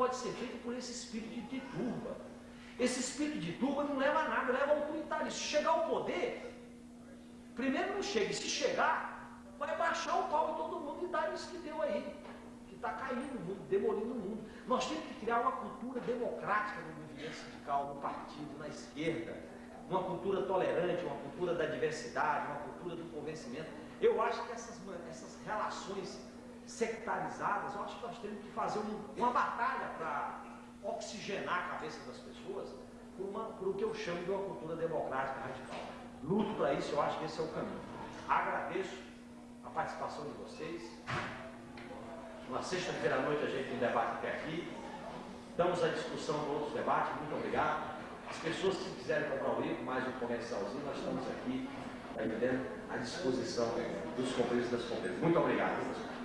pode ser feita por esse espírito de turba. Esse espírito de turba não leva a nada, leva ao autoritarismo. Se chegar ao poder, primeiro não chega, e se chegar, vai baixar o pau em todo mundo e dar isso que deu aí, que está caindo o mundo, demolindo o mundo. Nós temos que criar uma cultura democrática no movimento sindical, no partido, na esquerda, uma cultura tolerante, uma cultura da diversidade, uma cultura do convencimento. Eu acho que essas, essas relações sectarizadas, eu acho que nós temos que fazer um, uma batalha para oxigenar a cabeça das pessoas por, uma, por o que eu chamo de uma cultura democrática radical. Luto para isso, eu acho que esse é o caminho. Agradeço a participação de vocês. Na sexta-feira à noite a gente tem um debate até aqui. Damos a discussão para outros debates. Muito obrigado. As pessoas que quiserem comprar o livro, mais um comercialzinho, nós estamos aqui, tá entendendo, à disposição dos companheiros e das companheiras. Muito obrigado.